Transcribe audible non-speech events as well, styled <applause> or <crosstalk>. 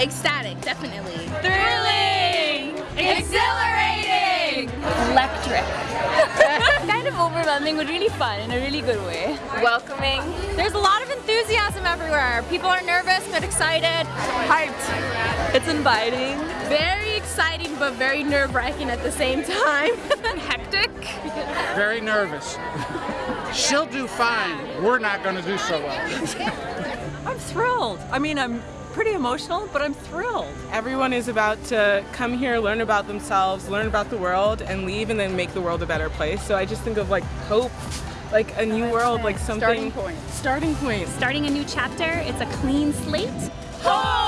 Ecstatic, definitely. Thrilling! Exhilarating! Electric. <laughs> kind of overwhelming but really fun in a really good way. Welcoming. There's a lot of enthusiasm everywhere. People are nervous but excited. Hyped. It's inviting. Very exciting but very nerve-wracking at the same time. <laughs> Hectic. Very nervous. She'll do fine. We're not going to do so well. I'm thrilled. I mean, I'm pretty emotional, but I'm thrilled. Everyone is about to come here, learn about themselves, learn about the world, and leave and then make the world a better place. So I just think of like hope, like a new world, like something. Starting point. Starting point. Starting a new chapter. It's a clean slate. Oh!